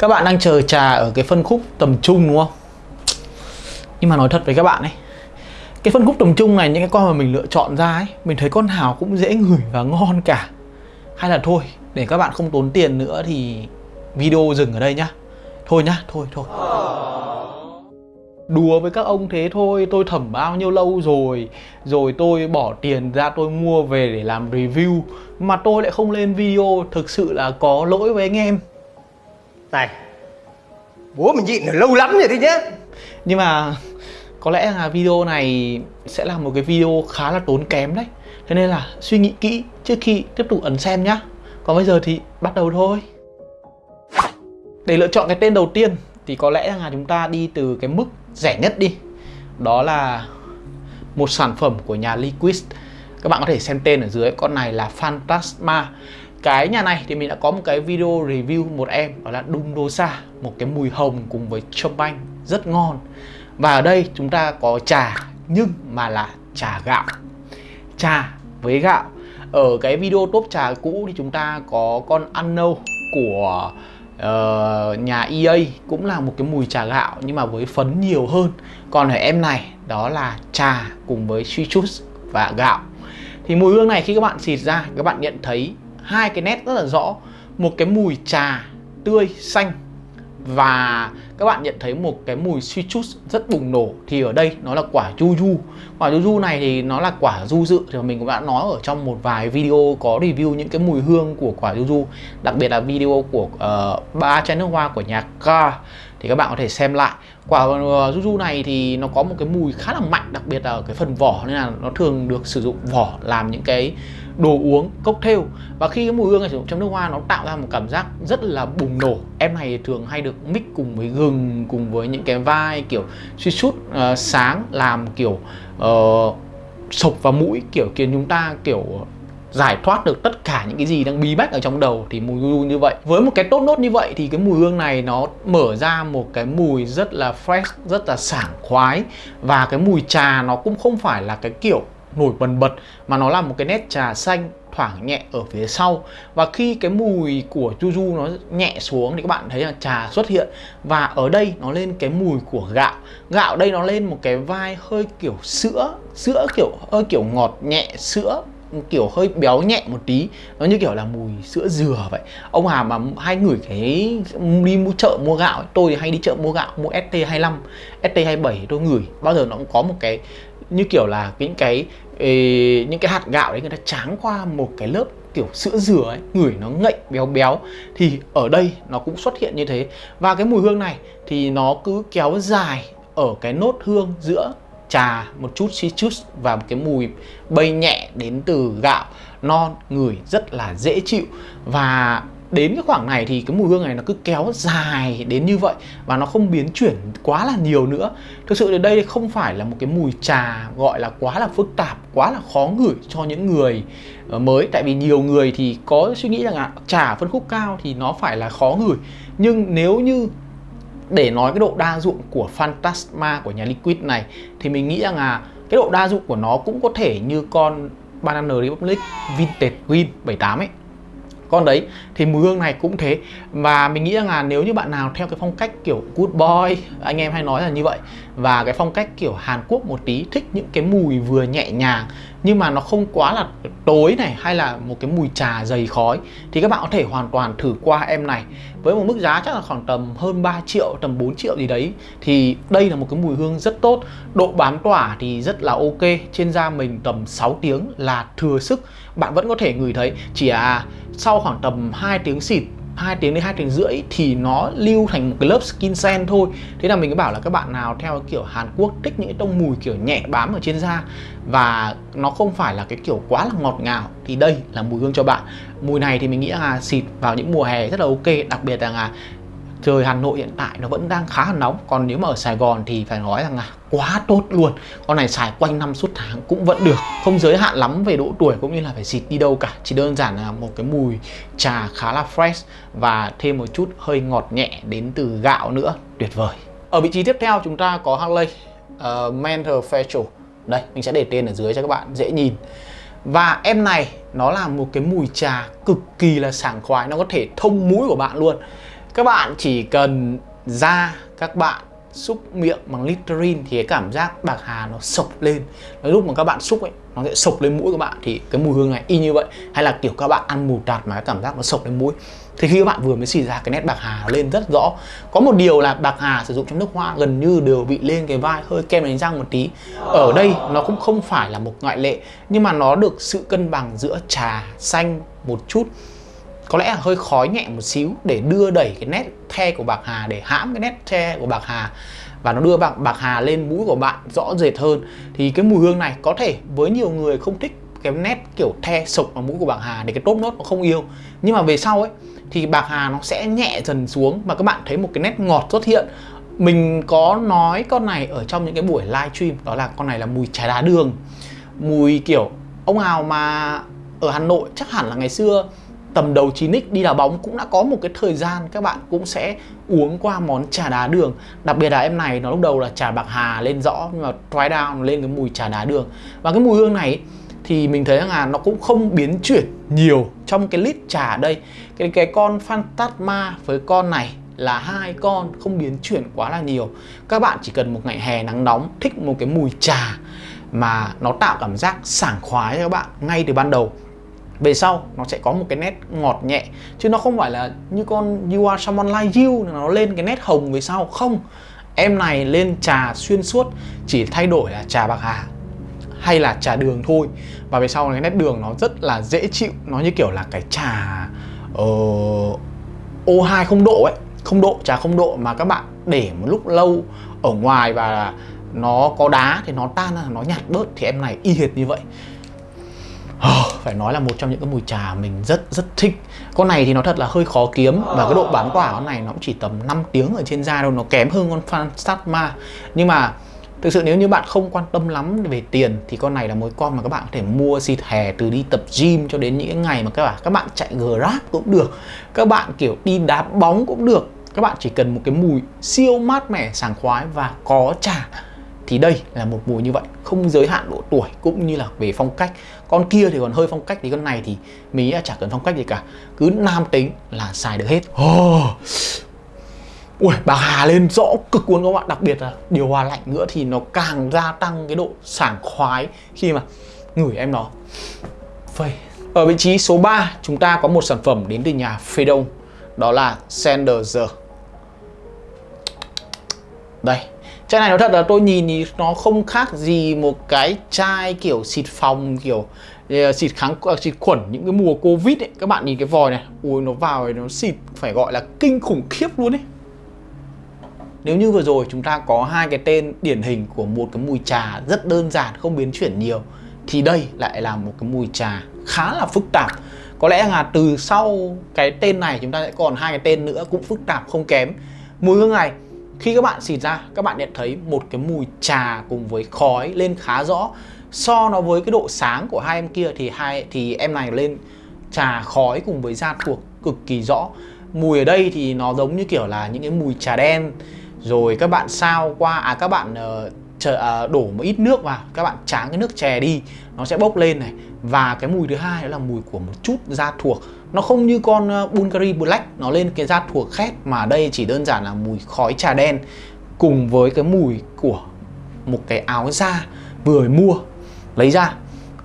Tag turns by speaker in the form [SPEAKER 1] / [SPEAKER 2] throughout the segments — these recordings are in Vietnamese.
[SPEAKER 1] Các bạn đang chờ trà ở cái phân khúc tầm trung đúng không? Nhưng mà nói thật với các bạn ấy Cái phân khúc tầm trung này những cái con mà mình lựa chọn ra ấy Mình thấy con nào cũng dễ ngửi và ngon cả. Hay là thôi để các bạn không tốn tiền nữa thì video dừng ở đây nhá. Thôi nhá, thôi thôi. Đùa với các ông thế thôi, tôi thẩm bao nhiêu lâu rồi Rồi tôi bỏ tiền ra tôi mua về để làm review Mà tôi lại không lên video, thực sự là có lỗi với anh em.
[SPEAKER 2] Này, Bố mình nhịn được lâu lắm rồi đấy nhá.
[SPEAKER 1] Nhưng mà có lẽ là video này sẽ là một cái video khá là tốn kém đấy. Thế nên là suy nghĩ kỹ trước khi tiếp tục ấn xem nhá. Còn bây giờ thì bắt đầu thôi. Để lựa chọn cái tên đầu tiên thì có lẽ là chúng ta đi từ cái mức rẻ nhất đi. Đó là một sản phẩm của nhà Liquid. Các bạn có thể xem tên ở dưới, Con này là fantasma cái nhà này thì mình đã có một cái video review một em đó là Đung Dosa một cái mùi hồng cùng với châm banh rất ngon. Và ở đây chúng ta có trà nhưng mà là trà gạo. Trà với gạo. Ở cái video top trà cũ thì chúng ta có con Unknown của uh, nhà EA cũng là một cái mùi trà gạo nhưng mà với phấn nhiều hơn. Còn ở em này đó là trà cùng với citrus và gạo. Thì mùi hương này khi các bạn xịt ra các bạn nhận thấy hai cái nét rất là rõ. Một cái mùi trà tươi xanh. Và các bạn nhận thấy một cái mùi citrus rất bùng nổ. Thì ở đây nó là quả juju quả juju này thì nó là quả du dự. Thì mình cũng đã nói ở trong một vài video có review những cái mùi hương của quả juju đặc biệt là video của uh, ba chai nước hoa của nhà Car thì các bạn có thể xem lại quả uh, juju này thì nó có một cái mùi khá là mạnh đặc biệt là ở cái phần vỏ nên là nó thường được sử dụng vỏ làm những cái đồ uống cocktail. Và khi cái mùi hương này sử dụng trong nước hoa nó tạo ra một cảm giác rất là bùng nổ. Em này thường hay được mix cùng với gừng cùng với những cái vai kiểu suy sút uh, sáng làm kiểu uh, sộc vào mũi kiểu khiến chúng ta kiểu giải thoát được tất cả những cái gì đang bí bách ở trong đầu thì mùi hương như vậy. Với một cái tốt nốt như vậy thì cái mùi hương này nó mở ra một cái mùi rất là fresh, rất là sảng khoái. Và cái mùi trà nó cũng không phải là cái kiểu nổi bần bật, mà nó là một cái nét trà xanh thoảng nhẹ ở phía sau. Và khi cái mùi của Juju nó nhẹ xuống thì các bạn thấy là trà xuất hiện. Và ở đây nó lên cái mùi của gạo. Gạo đây nó lên một cái vai hơi kiểu sữa sữa kiểu, hơi kiểu ngọt nhẹ, sữa kiểu hơi béo nhẹ một tí. Nó như kiểu là mùi sữa dừa vậy. Ông Hà mà hay ngửi cái đi mua chợ mua gạo ấy. tôi thì hay đi chợ mua gạo mua ST25 ST27 tôi ngửi. Bao giờ nó cũng có một cái như kiểu là những cái ấy, những cái hạt gạo đấy người ta tráng qua một cái lớp kiểu sữa dừa ấy. Ngửi nó ngậy béo béo. Thì ở đây nó cũng xuất hiện như thế. Và cái mùi hương này thì nó cứ kéo dài ở cái nốt hương giữa trà, một chút citrus và một cái mùi bay nhẹ đến từ gạo, non ngửi rất là dễ chịu. Và đến cái khoảng này thì cái mùi hương này nó cứ kéo dài đến như vậy và nó không biến chuyển quá là nhiều nữa. Thực sự ở đây không phải là một cái mùi trà gọi là quá là phức tạp, quá là khó ngửi cho những người ờ, mới. Tại vì nhiều người thì có suy nghĩ rằng là trà phân khúc cao thì nó phải là khó ngửi. Nhưng nếu như để nói cái độ đa dụng của Phantasma của nhà Liquid này, thì mình nghĩ rằng là cái độ đa dụng của nó cũng có thể như con Banana Republic Vintage Green 78 ấy con đấy, thì mùi hương này cũng thế. Và mình nghĩ rằng là nếu như bạn nào theo cái phong cách kiểu good boy, anh em hay nói là như vậy, và cái phong cách kiểu Hàn Quốc một tí, thích những cái mùi vừa nhẹ nhàng, nhưng mà nó không quá là tối này, hay là một cái mùi trà dày khói, thì các bạn có thể hoàn toàn thử qua em này. Với một mức giá chắc là khoảng tầm hơn 3 triệu, tầm 4 triệu gì đấy, thì đây là một cái mùi hương rất tốt. Độ bám tỏa thì rất là ok, trên da mình tầm 6 tiếng là thừa sức. Bạn vẫn có thể ngửi thấy, chỉ à sau khoảng tầm 2 tiếng xịt 2 tiếng đến 2 tiếng rưỡi thì nó lưu thành một cái lớp skin sen thôi. Thế là mình cứ bảo là các bạn nào theo kiểu Hàn Quốc thích những cái tông mùi kiểu nhẹ bám ở trên da Và nó không phải là cái kiểu quá là ngọt ngào Thì đây là mùi hương cho bạn. Mùi này thì mình nghĩ là xịt vào những mùa hè rất là ok, Đặc biệt là trời Hà Nội hiện tại nó vẫn đang khá là nóng. Còn nếu mà ở Sài Gòn thì phải nói rằng là quá tốt luôn. Con này xài quanh năm suốt tháng cũng vẫn được. Không giới hạn lắm về độ tuổi cũng như là phải xịt đi đâu cả. Chỉ đơn giản là một cái mùi trà khá là fresh và thêm một chút hơi ngọt nhẹ đến từ gạo nữa. Tuyệt vời. Ở vị trí tiếp theo chúng ta có Harley uh, Mentor Facial. Đây mình sẽ để tên ở dưới cho các bạn dễ nhìn. Và em này nó là một cái mùi trà cực kỳ là sảng khoái. Nó có thể thông mũi của bạn luôn các bạn chỉ cần ra các bạn xúc miệng bằng Listerine thì cái cảm giác bạc hà nó sộc lên. Lúc mà các bạn xúc ấy, nó sẽ sộc lên mũi các bạn. Thì cái mùi hương này y như vậy. Hay là kiểu các bạn ăn mù tạt mà cái cảm giác nó sộc lên mũi. Thì khi các bạn vừa mới xì ra, cái nét bạc hà lên rất rõ. Có một điều là bạc hà sử dụng trong nước hoa gần như đều bị lên cái vai hơi kem đánh răng một tí. Ở đây nó cũng không phải là một ngoại lệ, nhưng mà nó được sự cân bằng giữa trà xanh một chút có lẽ là hơi khói nhẹ một xíu để đưa đẩy cái nét the của bạc hà, để hãm cái nét the của bạc hà. Và nó đưa bạc bạc hà lên mũi của bạn rõ rệt hơn. Thì cái mùi hương này có thể với nhiều người không thích cái nét kiểu the sộc vào mũi của bạc hà để cái top nốt nó không yêu. Nhưng mà về sau ấy, thì bạc hà nó sẽ nhẹ dần xuống và các bạn thấy một cái nét ngọt xuất hiện. Mình có nói con này ở trong những cái buổi live stream đó là con này là mùi trà đá đường. Mùi kiểu ông nào mà ở Hà Nội chắc hẳn là ngày xưa tầm đầu 9x đi đá bóng cũng đã có một cái thời gian các bạn cũng sẽ uống qua món trà đá đường. Đặc biệt là em này, nó lúc đầu là trà bạc hà lên rõ, nhưng mà dry down lên cái mùi trà đá đường. Và cái mùi hương này thì mình thấy là nó cũng không biến chuyển nhiều trong cái lít trà ở đây. Cái cái con Phantasma với con này là hai con không biến chuyển quá là nhiều. Các bạn chỉ cần một ngày hè nắng nóng, thích một cái mùi trà mà nó tạo cảm giác sảng khoái cho các bạn ngay từ ban đầu về sau nó sẽ có một cái nét ngọt nhẹ chứ nó không phải là như con You Are Someone Like You nó lên cái nét hồng về sau. Không em này lên trà xuyên suốt chỉ thay đổi là trà bạc hà hay là trà đường thôi. Và về sau cái nét đường nó rất là dễ chịu nó như kiểu là cái trà ờ, uh, O2 không độ ấy. Không độ trà không độ mà các bạn để một lúc lâu ở ngoài và nó có đá thì nó tan nó nhạt bớt thì em này y hệt như vậy. phải nói là một trong những cái mùi trà mình rất rất thích. Con này thì nó thật là hơi khó kiếm và cái độ bán tỏa con này nó cũng chỉ tầm 5 tiếng ở trên da đâu nó kém hơn con Phantasma. Nhưng mà thực sự nếu như bạn không quan tâm lắm về tiền thì con này là một con mà các bạn có thể mua xịt hè từ đi tập gym cho đến những ngày mà các bạn các bạn chạy grab cũng được, các bạn, kiểu, đi đá bóng cũng được. Các bạn chỉ cần một cái mùi siêu mát mẻ, sảng khoái và có trà thì đây là một mùi như vậy không giới hạn độ tuổi cũng như là về phong cách. Con kia thì còn hơi phong cách thì con này thì mình là chả cần phong cách gì cả. Cứ nam tính là xài được hết. Oh. Ui, bà Hà lên rõ cực luôn các bạn. Đặc biệt là điều hòa lạnh nữa thì nó càng gia tăng cái độ sảng khoái Khi mà ngửi em nó. Phây. Ở vị trí số 3 chúng ta có một sản phẩm đến từ nhà Phê Đông Đó là Sanders Đây Chai này nói thật là tôi nhìn thì nó không khác gì một cái chai kiểu xịt phòng, kiểu ờ, xịt kháng ờ, xịt khuẩn, những cái mùa covid ấy. Các bạn nhìn cái vòi này, ui, nó vào thì nó xịt, phải gọi là kinh khủng khiếp luôn ấy. Nếu như vừa rồi chúng ta có hai cái tên điển hình của một cái mùi trà rất đơn giản, không biến chuyển nhiều, thì đây lại là một cái mùi trà khá là phức tạp. Có lẽ là từ sau cái tên này chúng ta sẽ còn hai cái tên nữa cũng phức tạp không kém. Mùi hương này khi các bạn xịt ra các bạn nhận thấy một cái mùi trà cùng với khói lên khá rõ. So nó với cái độ sáng của hai em kia thì hai thì em này lên trà khói cùng với da thuộc cực kỳ rõ. Mùi ở đây thì nó giống như kiểu là những cái mùi trà đen. Rồi các bạn sao qua à các bạn uh, chờ, uh, đổ một ít nước vào các bạn tráng cái nước chè đi nó sẽ bốc lên này. Và cái mùi thứ hai đó là mùi của một chút da thuộc nó không như con ờ, Bulgari Black nó lên cái da thuộc khét mà đây chỉ đơn giản là mùi khói trà đen cùng với cái mùi của một cái áo da vừa mua. Lấy ra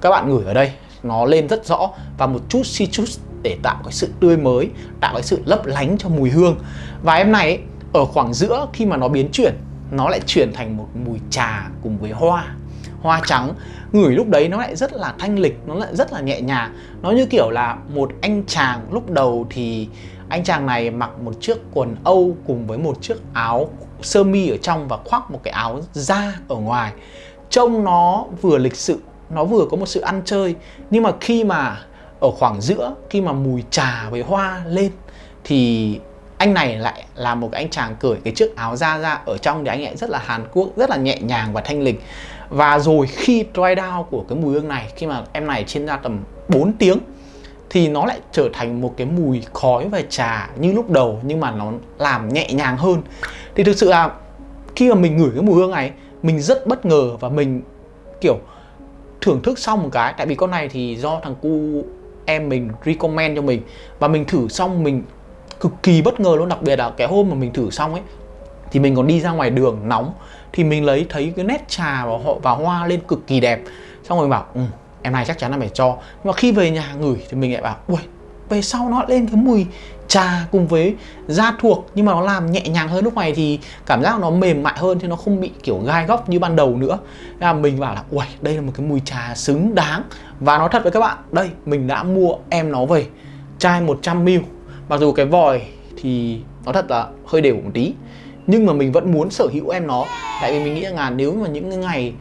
[SPEAKER 1] các bạn ngửi ở đây nó lên rất rõ và một chút citrus để tạo cái sự tươi mới tạo cái sự lấp lánh cho mùi hương. Và em này ấy, ở khoảng giữa khi mà nó biến chuyển nó lại chuyển thành một mùi trà cùng với hoa hoa trắng. Ngửi lúc đấy nó lại rất là thanh lịch, nó lại rất là nhẹ nhàng. Nó như kiểu là một anh chàng lúc đầu thì anh chàng này mặc một chiếc quần âu cùng với một chiếc áo sơ mi ở trong và khoác một cái áo da ở ngoài. Trông nó vừa lịch sự, nó vừa có một sự ăn chơi. Nhưng mà khi mà ở khoảng giữa, khi mà mùi trà với hoa lên, thì anh này lại là một cái anh chàng cởi cái chiếc áo da ra. Ở trong thì anh ấy rất là Hàn Quốc, rất là nhẹ nhàng và thanh lịch và rồi khi dry down của cái mùi hương này, khi mà em này trên ra tầm 4 tiếng, thì nó lại trở thành một cái mùi khói và trà như lúc đầu, nhưng mà nó làm nhẹ nhàng hơn. Thì thực sự là khi mà mình ngửi cái mùi hương này, mình rất bất ngờ và mình, kiểu, thưởng thức xong một cái. Tại vì con này thì do thằng cu em mình recommend cho mình. Và mình thử xong mình cực kỳ bất ngờ luôn. Đặc biệt là cái hôm mà mình thử xong ấy thì mình còn đi ra ngoài đường nóng thì mình lấy thấy cái nét trà và họ và hoa lên cực kỳ đẹp. Xong rồi bảo ừ, em này chắc chắn là phải cho. Nhưng mà khi về nhà ngửi thì mình lại bảo ui về sau nó lên cái mùi trà cùng với da thuộc nhưng mà nó làm nhẹ nhàng hơn lúc này thì cảm giác nó mềm mại hơn thì nó không bị kiểu gai góc như ban đầu nữa. Thế là mình bảo là ui đây là một cái mùi trà xứng đáng. Và nói thật với các bạn đây mình đã mua em nó về chai 100ml mặc dù cái vòi thì nó thật là hơi đều một tí nhưng mà mình vẫn muốn sở hữu em nó. Tại vì mình nghĩ rằng là nếu mà những cái ngày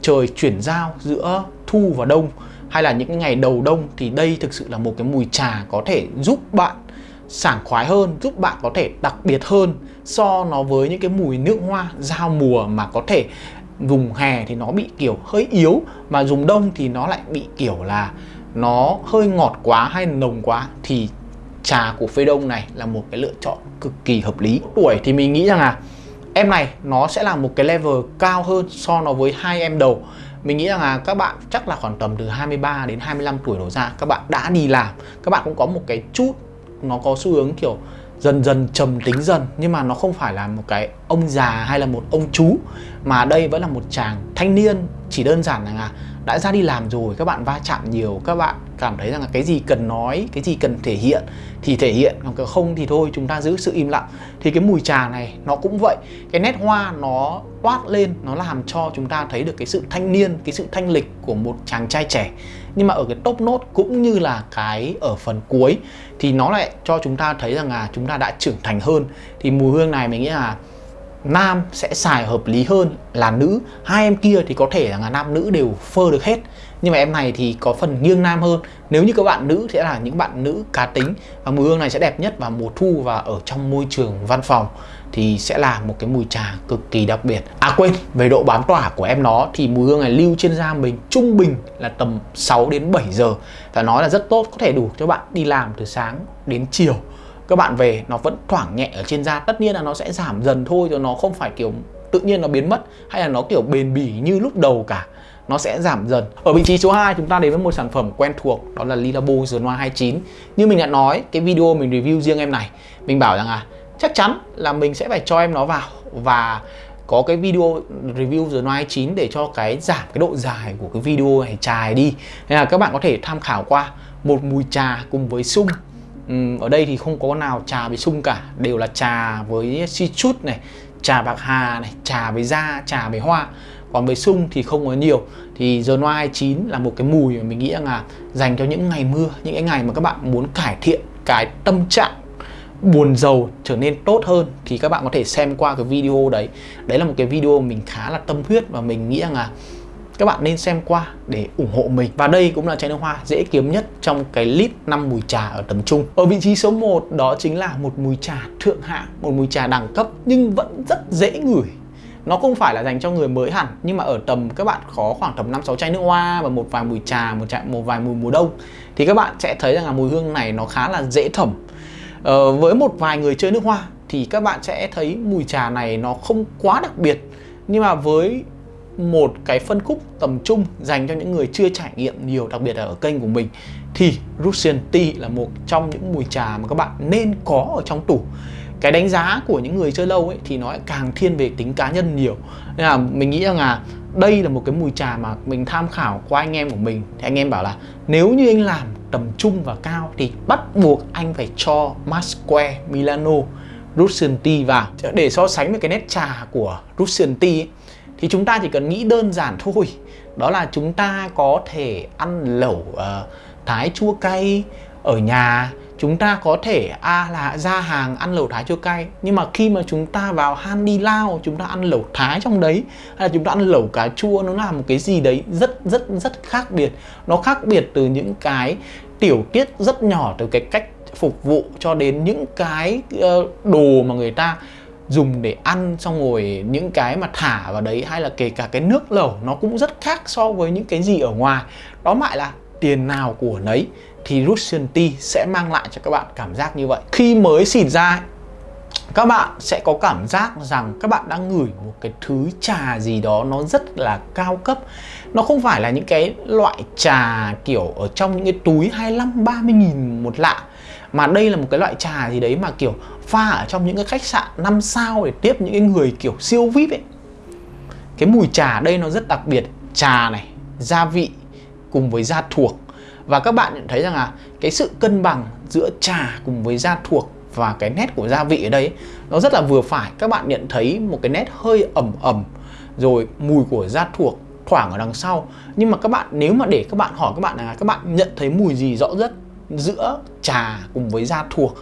[SPEAKER 1] trời chuyển giao giữa thu và đông, hay là những cái ngày đầu đông, thì đây thực sự là một cái mùi trà có thể giúp bạn sảng khoái hơn, giúp bạn có thể đặc biệt hơn so nó với những cái mùi nước hoa giao mùa mà có thể dùng hè thì nó bị kiểu hơi yếu, mà dùng đông thì nó lại bị kiểu là nó hơi ngọt quá hay nồng quá thì trà của phê đông này là một cái lựa chọn cực kỳ hợp lý. Tuổi thì mình nghĩ rằng là em này nó sẽ là một cái level cao hơn so nó với hai em đầu. Mình nghĩ rằng là các bạn chắc là khoảng tầm từ 23 đến 25 tuổi đổ ra, các bạn đã đi làm, các bạn cũng có một cái chút nó có xu hướng kiểu dần dần trầm tính dần, nhưng mà nó không phải là một cái ông già hay là một ông chú, mà đây vẫn là một chàng thanh niên. Chỉ đơn giản là đã ra đi làm rồi, các bạn va chạm nhiều, các bạn cảm thấy rằng là cái gì cần nói, cái gì cần thể hiện thì thể hiện, còn không thì thôi, chúng ta giữ sự im lặng. Thì cái mùi trà này nó cũng vậy. Cái nét hoa nó toát lên, nó làm cho chúng ta thấy được cái sự thanh niên, cái sự thanh lịch của một chàng trai trẻ. Nhưng mà ở cái top nốt cũng như là cái ở phần cuối thì nó lại cho chúng ta thấy rằng là chúng ta đã trưởng thành hơn. Thì mùi hương này mình nghĩ là nam sẽ xài hợp lý hơn là nữ. Hai em kia thì có thể là nam nữ đều phơ được hết. Nhưng mà em này thì có phần nghiêng nam hơn. Nếu như các bạn nữ sẽ là những bạn nữ cá tính, và mùi hương này sẽ đẹp nhất vào mùa thu và ở trong môi trường văn phòng, thì sẽ là một cái mùi trà cực kỳ đặc biệt. À quên, về độ bám tỏa của em nó thì mùi hương này lưu trên da mình trung bình là tầm 6 đến 7 giờ. Và nói là rất tốt, có thể đủ cho bạn đi làm từ sáng đến chiều các bạn về, nó vẫn thoảng nhẹ ở trên da. Tất nhiên là nó sẽ giảm dần thôi, rồi nó không phải kiểu tự nhiên nó biến mất, hay là nó kiểu bền bỉ như lúc đầu cả. Nó sẽ giảm dần. Ở vị trí số 2 chúng ta đến với một sản phẩm quen thuộc, đó là Lilabo The 29 như mình đã nói, cái video mình review riêng em này, mình bảo rằng là chắc chắn là mình sẽ phải cho em nó vào và có cái video review The Noir 29 để cho cái giảm cái độ dài của cái video này trài đi. Nên là các bạn có thể tham khảo qua một mùi trà cùng với sung uhm, ở đây thì không có nào trà với sung cả đều là trà với si chút này trà bạc hà này trà với da trà với hoa. Còn với sung thì không có nhiều. Thì giờ noai 29 là một cái mùi mà mình nghĩ rằng là dành cho những ngày mưa những cái ngày mà các bạn muốn cải thiện cái tâm trạng buồn giàu trở nên tốt hơn thì các bạn có thể xem qua cái video đấy. Đấy là một cái video mình khá là tâm huyết và mình nghĩ rằng là các bạn nên xem qua để ủng hộ mình. Và đây cũng là chai nước hoa dễ kiếm nhất trong cái list 5 mùi trà ở tầm trung. Ở vị trí số 1 đó chính là một mùi trà thượng hạng một mùi trà đẳng cấp nhưng vẫn rất dễ ngửi. Nó không phải là dành cho người mới hẳn nhưng mà ở tầm các bạn có khoảng tầm năm sáu chai nước hoa và một vài mùi trà một chai một vài mùi mùa đông thì các bạn sẽ thấy rằng là mùi hương này nó khá là dễ thẩm. Ờ, với một vài người chơi nước hoa thì các bạn sẽ thấy mùi trà này nó không quá đặc biệt nhưng mà với một cái phân khúc tầm trung dành cho những người chưa trải nghiệm nhiều đặc biệt là ở kênh của mình thì Russian Tea là một trong những mùi trà mà các bạn nên có ở trong tủ. Cái đánh giá của những người chơi lâu ấy thì nó lại càng thiên về tính cá nhân nhiều. Nên là mình nghĩ rằng là đây là một cái mùi trà mà mình tham khảo qua anh em của mình. Thì anh em bảo là nếu như anh làm tầm trung và cao thì bắt buộc anh phải cho Masque Milano Russian Tea vào. Để so sánh với cái nét trà của Russian Tea ấy, thì chúng ta chỉ cần nghĩ đơn giản thôi. Đó là chúng ta có thể ăn lẩu uh, thái chua cay ở nhà. Chúng ta có thể a à, là ra hàng ăn lẩu thái chua cay. Nhưng mà khi mà chúng ta vào han đi lao chúng ta ăn lẩu thái trong đấy hay là chúng ta ăn lẩu cà chua nó là một cái gì đấy rất rất rất khác biệt. Nó khác biệt từ những cái tiểu tiết rất nhỏ từ cái cách phục vụ cho đến những cái uh, đồ mà người ta dùng để ăn, xong rồi những cái mà thả vào đấy, hay là kể cả cái nước lẩu, nó cũng rất khác so với những cái gì ở ngoài. Đó lại là tiền nào của nấy, thì Russian Tea sẽ mang lại cho các bạn cảm giác như vậy. Khi mới xịt ra, các bạn sẽ có cảm giác rằng các bạn đang ngửi một cái thứ trà gì đó, nó rất là cao cấp. Nó không phải là những cái loại trà kiểu ở trong những cái túi 25 30 nghìn một lạ mà đây là một cái loại trà gì đấy mà kiểu pha ở trong những cái khách sạn 5 sao để tiếp những cái người kiểu siêu vip ấy. Cái mùi trà đây nó rất đặc biệt. Trà này, gia vị cùng với da thuộc. Và các bạn nhận thấy rằng là cái sự cân bằng giữa trà cùng với da thuộc và cái nét của gia vị ở đây nó rất là vừa phải. Các bạn nhận thấy một cái nét hơi ẩm ẩm, rồi mùi của da thuộc thoảng ở đằng sau. Nhưng mà các bạn, nếu mà để các bạn hỏi các bạn là các bạn nhận thấy mùi gì rõ nhất? Giữa trà cùng với da thuộc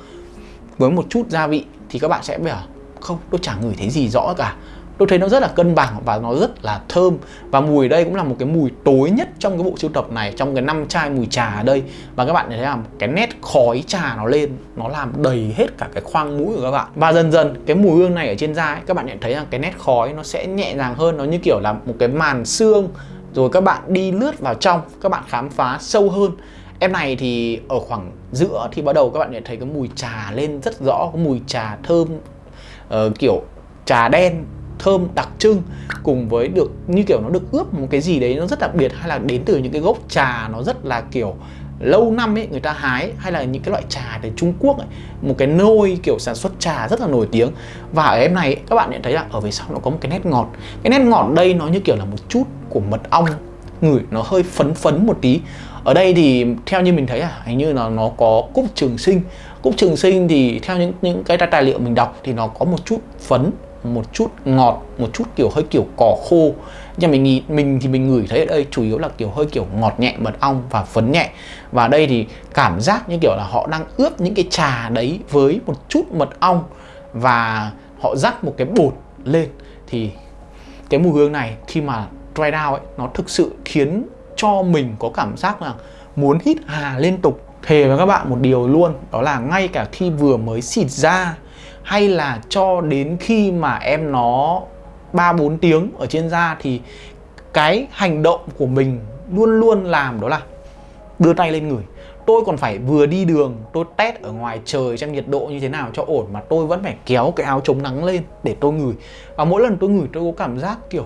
[SPEAKER 1] với một chút gia vị thì các bạn sẽ bảo không tôi chẳng ngửi thấy gì rõ cả. Tôi thấy nó rất là cân bằng và nó rất là thơm. Và mùi đây cũng là một cái mùi tối nhất trong cái bộ sưu tập này trong cái năm chai mùi trà ở đây. Và các bạn thấy là cái nét khói trà nó lên nó làm đầy hết cả cái khoang mũi của các bạn. Và dần dần cái mùi hương này ở trên da ấy, các bạn nhận thấy rằng cái nét khói nó sẽ nhẹ nhàng hơn. Nó như kiểu là một cái màn xương rồi các bạn đi lướt vào trong các bạn khám phá sâu hơn em này thì ở khoảng giữa thì bắt đầu các bạn nhận thấy cái mùi trà lên rất rõ cái mùi trà thơm uh, kiểu trà đen thơm đặc trưng cùng với được như kiểu nó được ướp một cái gì đấy nó rất đặc biệt hay là đến từ những cái gốc trà nó rất là kiểu lâu năm ấy người ta hái hay là những cái loại trà từ Trung Quốc ấy, một cái nôi kiểu sản xuất trà rất là nổi tiếng. Và ở em này các bạn nhận thấy là ở về sau nó có một cái nét ngọt. Cái nét ngọt đây nó như kiểu là một chút của mật ong. Ngửi nó hơi phấn phấn một tí ở đây thì theo như mình thấy à hình như là nó có cúc trường sinh. Cúc trường sinh thì theo những những cái tài liệu mình đọc thì nó có một chút phấn, một chút ngọt, một chút kiểu hơi kiểu cỏ khô. Nhưng mình nghĩ, mình thì mình ngửi thấy ở đây chủ yếu là kiểu hơi kiểu ngọt nhẹ, mật ong và phấn nhẹ. Và đây thì cảm giác như kiểu là họ đang ướp những cái trà đấy với một chút mật ong và họ rắc một cái bột lên. Thì cái mùi hương này khi mà dry down ấy, nó thực sự khiến cho mình có cảm giác là muốn hít hà liên tục, thề với các bạn một điều luôn, đó là ngay cả khi vừa mới xịt ra, hay là cho đến khi mà em nó 3 4 tiếng ở trên da, thì cái hành động của mình luôn luôn làm đó là đưa tay lên người. Tôi còn phải vừa đi đường, tôi test ở ngoài trời xem nhiệt độ như thế nào cho ổn, mà tôi vẫn phải kéo cái áo chống nắng lên để tôi ngửi. Và mỗi lần tôi ngửi, tôi có cảm giác kiểu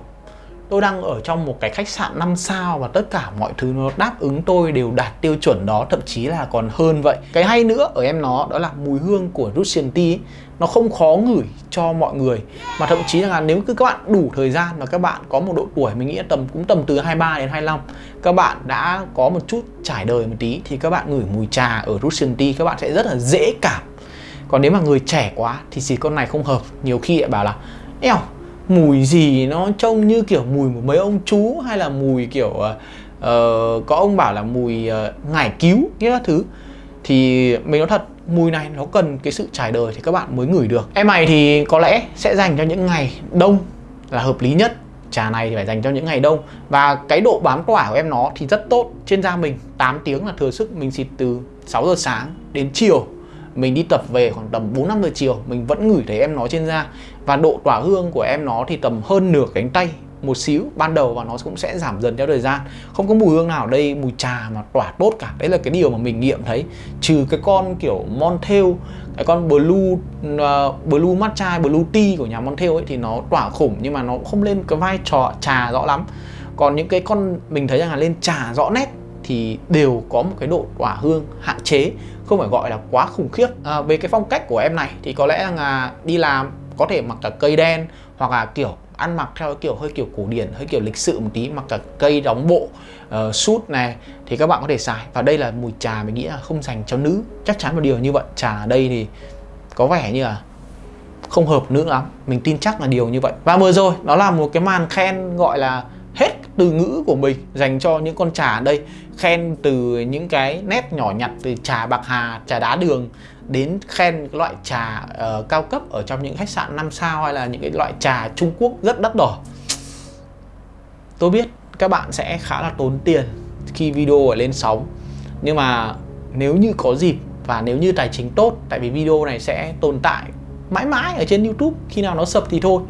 [SPEAKER 1] tôi đang ở trong một cái khách sạn 5 sao và tất cả mọi thứ nó đáp ứng tôi đều đạt tiêu chuẩn đó thậm chí là còn hơn vậy. Cái hay nữa ở em nó đó là mùi hương của Russian Tea ấy, nó không khó ngửi cho mọi người. Mà thậm chí là nếu cứ các bạn đủ thời gian và các bạn có một độ tuổi mình nghĩ tầm cũng tầm từ 23 đến 25 các bạn đã có một chút trải đời một tí thì các bạn ngửi mùi trà ở Russian Tea các bạn sẽ rất là dễ cảm. Còn nếu mà người trẻ quá thì xịt con này không hợp. Nhiều khi lại bảo là eo mùi gì nó trông như kiểu mùi của mấy ông chú hay là mùi kiểu uh, có ông bảo là mùi uh, ngải cứu như các thứ. Thì mình nói thật mùi này nó cần cái sự trải đời thì các bạn mới ngửi được. Em này thì có lẽ sẽ dành cho những ngày đông là hợp lý nhất. Trà này thì phải dành cho những ngày đông. Và cái độ bám tỏa của em nó thì rất tốt. Trên da mình 8 tiếng là thừa sức mình xịt từ 6 giờ sáng đến chiều mình đi tập về khoảng tầm 4 5 giờ chiều mình vẫn ngửi thấy em nó trên da. Và độ tỏa hương của em nó thì tầm hơn nửa cánh tay một xíu. Ban đầu và nó cũng sẽ giảm dần theo thời gian. Không có mùi hương nào đây mùi trà mà tỏa tốt cả. Đấy là cái điều mà mình nghiệm thấy. Trừ cái con kiểu Montel cái con blue uh, blue matcha blue tea của nhà Montel ấy thì nó tỏa khủng nhưng mà nó không lên cái vai trò trà rõ lắm. Còn những cái con mình thấy rằng là lên trà rõ nét thì đều có một cái độ tỏa hương hạn chế không phải gọi là quá khủng khiếp. À, về cái phong cách của em này thì có lẽ là đi làm có thể mặc cả cây đen hoặc là kiểu ăn mặc theo kiểu hơi kiểu cổ điển hơi kiểu lịch sự một tí mặc cả cây đóng bộ uh, suit này thì các bạn có thể xài. Và đây là mùi trà mình nghĩ là không dành cho nữ. Chắc chắn một điều như vậy trà ở đây thì có vẻ như là không hợp nữ lắm. Mình tin chắc là điều như vậy. Và vừa rồi đó là một cái màn khen gọi là từ ngữ của mình dành cho những con trà ở đây khen từ những cái nét nhỏ nhặt từ trà bạc hà trà đá đường đến khen loại trà uh, cao cấp ở trong những khách sạn 5 sao hay là những cái loại trà Trung Quốc rất đắt đỏ. Tôi biết các bạn sẽ khá là tốn tiền khi video ở lên sóng nhưng mà nếu như có dịp và nếu như tài chính tốt tại vì video này sẽ tồn tại mãi mãi ở trên YouTube khi nào nó sập thì thôi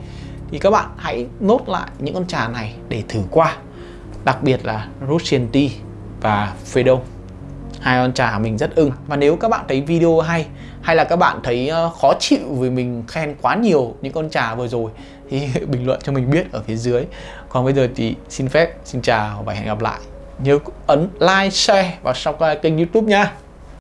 [SPEAKER 1] thì các bạn hãy nốt lại những con trà này để thử qua, đặc biệt là Russian Tea và Fedon hai con trà mình rất ưng. Và nếu các bạn thấy video hay hay là các bạn thấy ờ, khó chịu vì mình khen quá nhiều những con trà vừa rồi, thì bình luận cho mình biết ở phía dưới. Còn bây giờ thì xin phép, xin chào và hẹn gặp lại. Nhớ ấn like, share và subscribe kênh youtube nha.